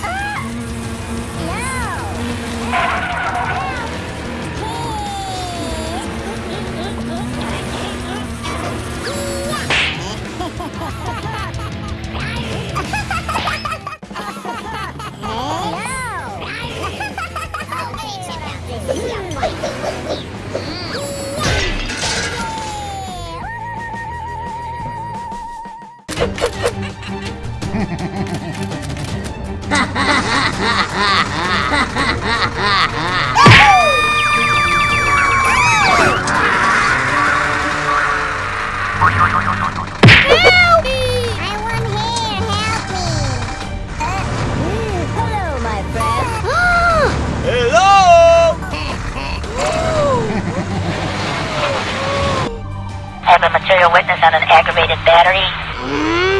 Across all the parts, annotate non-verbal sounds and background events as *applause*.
Ah! Have a material witness on an aggravated battery. Hmm?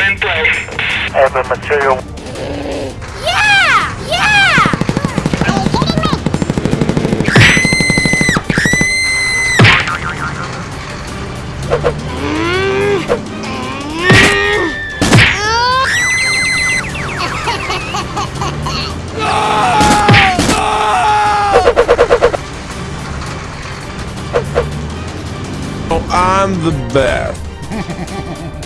In place. Material. yeah! Yeah! I'm the best. *laughs*